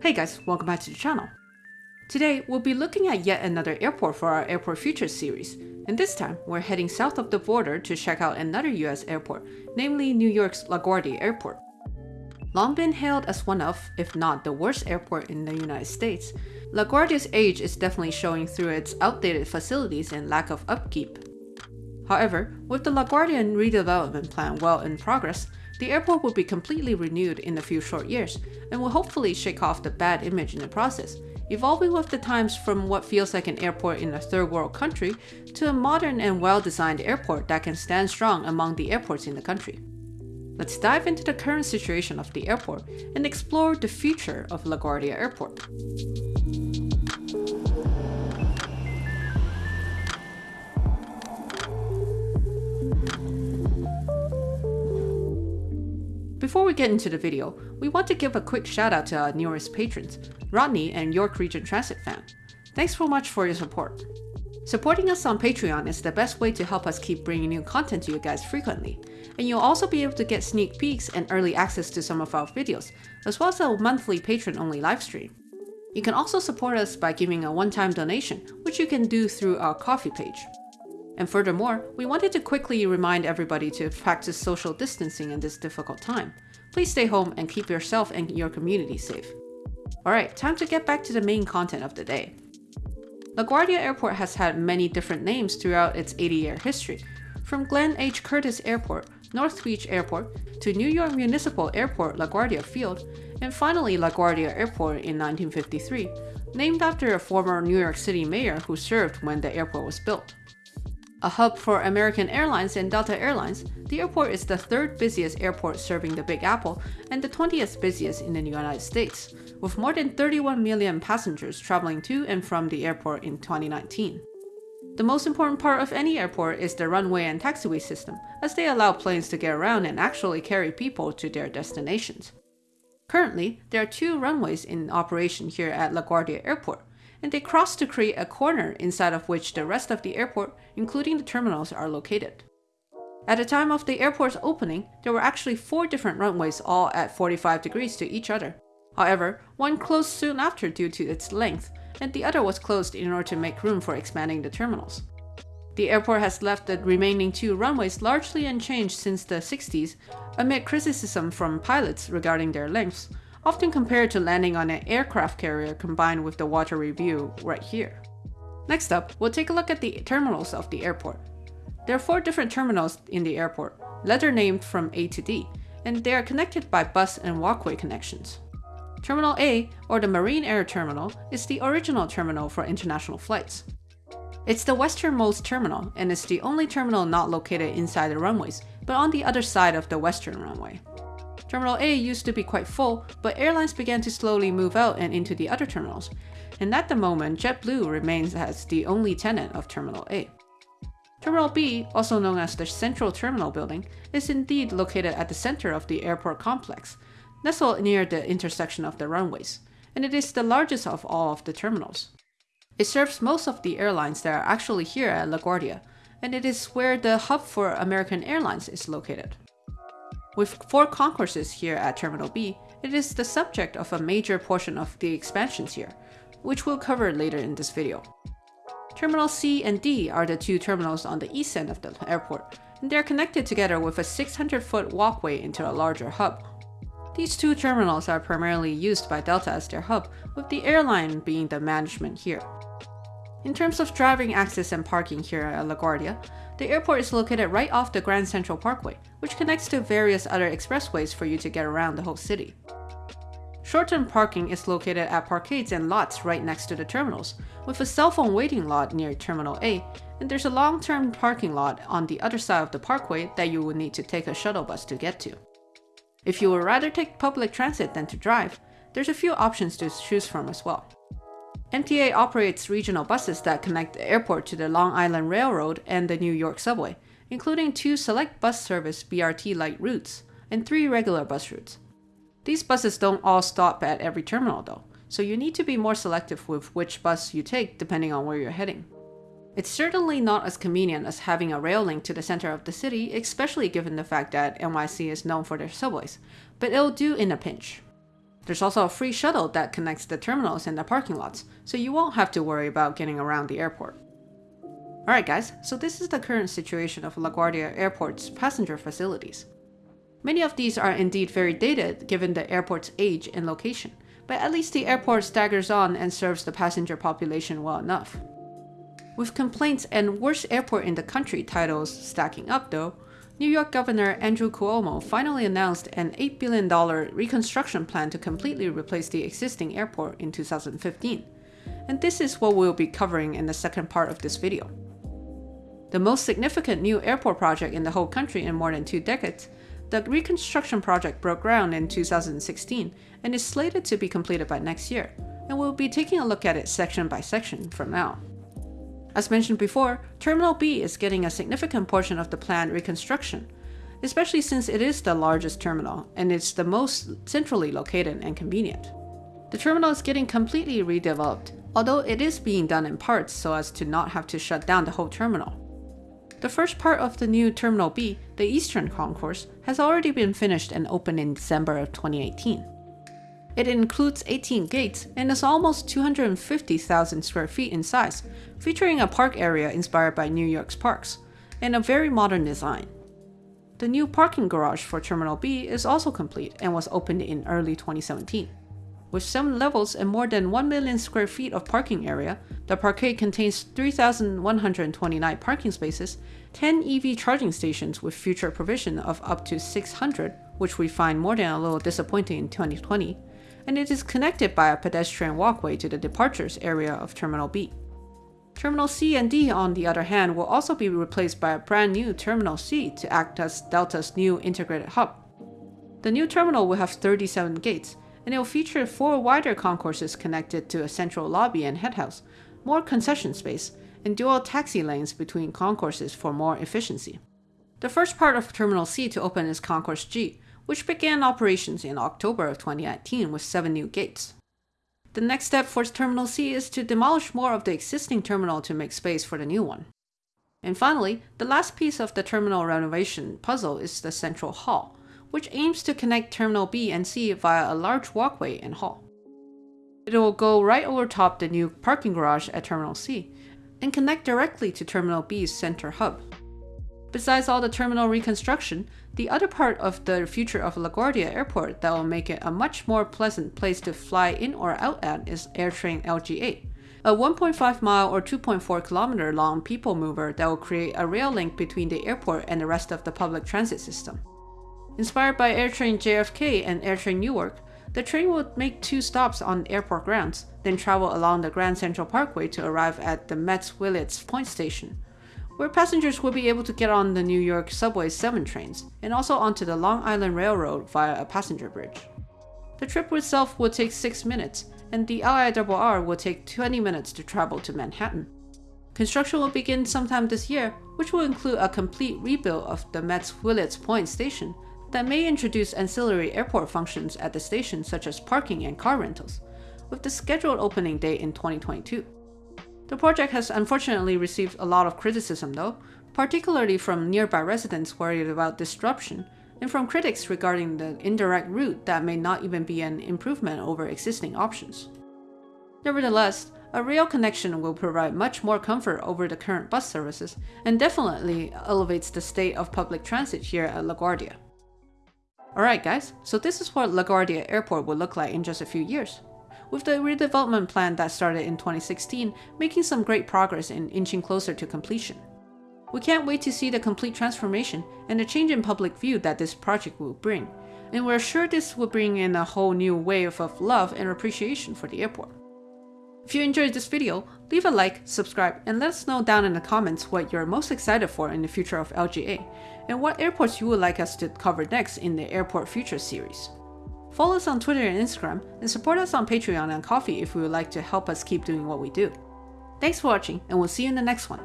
Hey guys, welcome back to the channel. Today, we'll be looking at yet another airport for our Airport Futures series, and this time, we're heading south of the border to check out another US airport, namely New York's LaGuardia Airport. Long been hailed as one of, if not the worst airport in the United States, LaGuardia's age is definitely showing through its outdated facilities and lack of upkeep. However, with the LaGuardia redevelopment plan well in progress, the airport will be completely renewed in a few short years, and will hopefully shake off the bad image in the process, evolving with the times from what feels like an airport in a third world country to a modern and well-designed airport that can stand strong among the airports in the country. Let's dive into the current situation of the airport and explore the future of LaGuardia Airport. Before we get into the video, we want to give a quick shout out to our newest patrons, Rodney and York Region Transit fan. Thanks so much for your support. Supporting us on Patreon is the best way to help us keep bringing new content to you guys frequently, and you'll also be able to get sneak peeks and early access to some of our videos, as well as a monthly patron-only livestream. You can also support us by giving a one-time donation, which you can do through our Ko-fi page. And furthermore, we wanted to quickly remind everybody to practice social distancing in this difficult time. Please stay home and keep yourself and your community safe. Alright, time to get back to the main content of the day. LaGuardia Airport has had many different names throughout its 80-year history, from Glenn H. Curtiss Airport, North Beach Airport, to New York Municipal Airport LaGuardia Field, and finally LaGuardia Airport in 1953, named after a former New York City mayor who served when the airport was built. A hub for American Airlines and Delta Airlines, the airport is the third busiest airport serving the Big Apple and the 20th busiest in the United States, with more than 31 million passengers traveling to and from the airport in 2019. The most important part of any airport is the runway and taxiway system, as they allow planes to get around and actually carry people to their destinations. Currently, there are two runways in operation here at LaGuardia Airport, and they cross to create a corner inside of which the rest of the airport, including the terminals, are located. At the time of the airport's opening, there were actually four different runways all at 45 degrees to each other. However, one closed soon after due to its length, and the other was closed in order to make room for expanding the terminals. The airport has left the remaining two runways largely unchanged since the 60s, amid criticism from pilots regarding their lengths, often compared to landing on an aircraft carrier combined with the watery view right here. Next up, we'll take a look at the terminals of the airport. There are four different terminals in the airport, letter named from A to D, and they are connected by bus and walkway connections. Terminal A, or the Marine Air Terminal, is the original terminal for international flights. It's the westernmost terminal, and it's the only terminal not located inside the runways, but on the other side of the western runway. Terminal A used to be quite full, but airlines began to slowly move out and into the other terminals, and at the moment JetBlue remains as the only tenant of Terminal A. Terminal B, also known as the Central Terminal Building, is indeed located at the center of the airport complex, nestled near the intersection of the runways, and it is the largest of all of the terminals. It serves most of the airlines that are actually here at LaGuardia, and it is where the hub for American Airlines is located. With four concourses here at Terminal B, it is the subject of a major portion of the expansions here, which we'll cover later in this video. Terminal C and D are the two terminals on the east end of the airport, and they're connected together with a 600-foot walkway into a larger hub. These two terminals are primarily used by Delta as their hub, with the airline being the management here. In terms of driving access and parking here at LaGuardia, the airport is located right off the Grand Central Parkway, which connects to various other expressways for you to get around the whole city. Short-term parking is located at parkades and lots right next to the terminals, with a cell phone waiting lot near Terminal A, and there's a long-term parking lot on the other side of the parkway that you will need to take a shuttle bus to get to. If you would rather take public transit than to drive, there's a few options to choose from as well. MTA operates regional buses that connect the airport to the Long Island Railroad and the New York Subway, including two select bus service BRT light routes and three regular bus routes. These buses don't all stop at every terminal though, so you need to be more selective with which bus you take depending on where you're heading. It's certainly not as convenient as having a rail link to the center of the city, especially given the fact that NYC is known for their subways, but it'll do in a pinch. There's also a free shuttle that connects the terminals and the parking lots, so you won't have to worry about getting around the airport. Alright guys, so this is the current situation of LaGuardia Airport's passenger facilities. Many of these are indeed very dated given the airport's age and location, but at least the airport staggers on and serves the passenger population well enough. With complaints and worst airport in the country titles stacking up though, New York Governor Andrew Cuomo finally announced an $8 billion reconstruction plan to completely replace the existing airport in 2015. And this is what we'll be covering in the second part of this video. The most significant new airport project in the whole country in more than two decades, the reconstruction project broke ground in 2016 and is slated to be completed by next year, and we'll be taking a look at it section by section from now. As mentioned before, Terminal B is getting a significant portion of the planned reconstruction, especially since it is the largest terminal and it's the most centrally located and convenient. The terminal is getting completely redeveloped, although it is being done in parts so as to not have to shut down the whole terminal. The first part of the new Terminal B, the Eastern Concourse, has already been finished and opened in December of 2018. It includes 18 gates and is almost 250,000 square feet in size, featuring a park area inspired by New York's parks, and a very modern design. The new parking garage for Terminal B is also complete and was opened in early 2017. With 7 levels and more than 1 million square feet of parking area, the parkade contains 3,129 parking spaces, 10 EV charging stations with future provision of up to 600, which we find more than a little disappointing in 2020, and it is connected by a pedestrian walkway to the departures area of Terminal B. Terminal C and D, on the other hand, will also be replaced by a brand new Terminal C to act as Delta's new integrated hub. The new terminal will have 37 gates, and it will feature four wider concourses connected to a central lobby and headhouse, more concession space, and dual taxi lanes between concourses for more efficiency. The first part of Terminal C to open is Concourse G, which began operations in October of 2019 with seven new gates. The next step for Terminal C is to demolish more of the existing terminal to make space for the new one. And finally, the last piece of the terminal renovation puzzle is the central hall, which aims to connect Terminal B and C via a large walkway and hall. It will go right over top the new parking garage at Terminal C and connect directly to Terminal B's center hub. Besides all the terminal reconstruction, the other part of the future of LaGuardia Airport that will make it a much more pleasant place to fly in or out at is AirTrain LGA, a 1.5 mile or 2.4 kilometer long people mover that will create a rail link between the airport and the rest of the public transit system. Inspired by AirTrain JFK and AirTrain Newark, the train will make two stops on airport grounds, then travel along the Grand Central Parkway to arrive at the Mets-Willets Point station, where passengers will be able to get on the New York Subway 7 trains, and also onto the Long Island Railroad via a passenger bridge. The trip itself will take 6 minutes, and the LIRR will take 20 minutes to travel to Manhattan. Construction will begin sometime this year, which will include a complete rebuild of the Mets-Willets Point station that may introduce ancillary airport functions at the station such as parking and car rentals, with the scheduled opening date in 2022. The project has unfortunately received a lot of criticism though, particularly from nearby residents worried about disruption, and from critics regarding the indirect route that may not even be an improvement over existing options. Nevertheless, a rail connection will provide much more comfort over the current bus services and definitely elevates the state of public transit here at LaGuardia. Alright guys, so this is what LaGuardia Airport will look like in just a few years with the redevelopment plan that started in 2016 making some great progress in inching closer to completion. We can't wait to see the complete transformation and the change in public view that this project will bring, and we're sure this will bring in a whole new wave of love and appreciation for the airport. If you enjoyed this video, leave a like, subscribe, and let us know down in the comments what you're most excited for in the future of LGA, and what airports you would like us to cover next in the Airport Future series. Follow us on Twitter and Instagram, and support us on Patreon and Ko-fi if you would like to help us keep doing what we do. Thanks for watching, and we'll see you in the next one.